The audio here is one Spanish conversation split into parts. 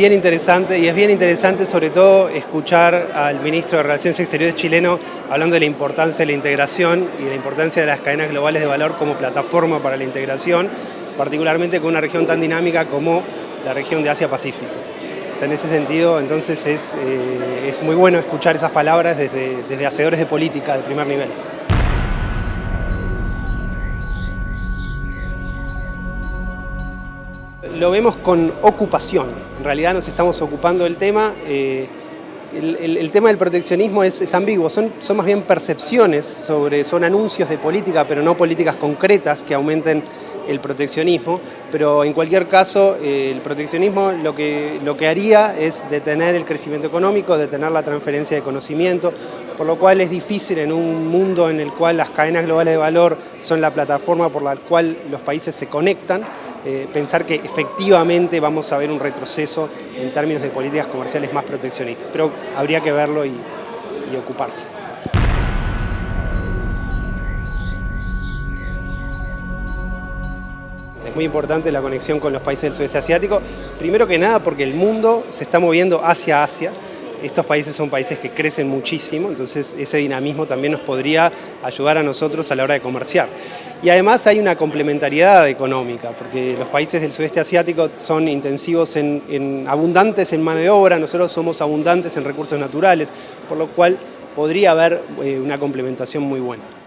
bien interesante y es bien interesante sobre todo escuchar al ministro de Relaciones Exteriores chileno hablando de la importancia de la integración y de la importancia de las cadenas globales de valor como plataforma para la integración, particularmente con una región tan dinámica como la región de Asia-Pacífico. en ese sentido, entonces es, eh, es, muy bueno escuchar esas palabras desde, desde hacedores de política de primer nivel. Lo vemos con ocupación, en realidad nos estamos ocupando del tema. Eh, el, tema del proteccionismo es, ambiguo, son, más bien percepciones, sobre, son anuncios de política, pero no políticas concretas que aumenten el proteccionismo, pero en cualquier caso eh, el proteccionismo lo que, lo que haría es detener el crecimiento económico, detener la transferencia de conocimiento, por lo cual es difícil en un mundo en el cual las cadenas globales de valor son la plataforma por la cual los países se conectan, eh, pensar que efectivamente vamos a ver un retroceso en términos de políticas comerciales más proteccionistas, pero habría que verlo y, y ocuparse. Es muy importante la conexión con los países del sudeste asiático, primero que nada porque el mundo se está moviendo hacia Asia, estos países son países que crecen muchísimo, entonces ese dinamismo también nos podría ayudar a nosotros a la hora de comerciar. Y además hay una complementariedad económica, porque los países del sudeste asiático son intensivos en, abundantes en mano de obra, nosotros somos abundantes en recursos naturales, por lo cual podría haber eh, una complementación muy buena.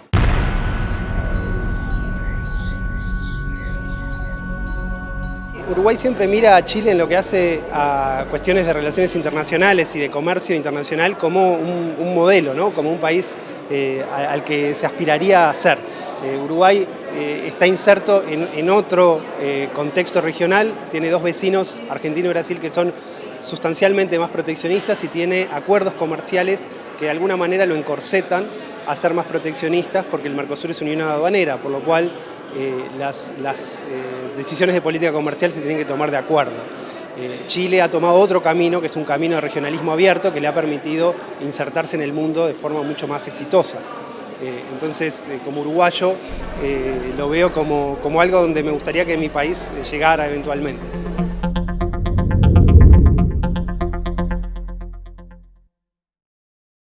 Uruguay siempre mira a Chile en lo que hace a cuestiones de relaciones internacionales y de comercio internacional como un, modelo, ¿no? como un país eh, al que se aspiraría a ser. Eh, Uruguay eh, está inserto en, otro contexto regional, tiene dos vecinos, Argentina y Brasil, que son sustancialmente más proteccionistas y tiene acuerdos comerciales que de alguna manera lo encorsetan a ser más proteccionistas porque el Mercosur es unión aduanera, por lo cual eh, las, eh, decisiones de política comercial se tienen que tomar de acuerdo. Eh, Chile ha tomado otro camino, que es un camino de regionalismo abierto, que le ha permitido insertarse en el mundo de forma mucho más exitosa. entonces, como uruguayo, lo veo como, como algo donde me gustaría que mi país llegara eventualmente.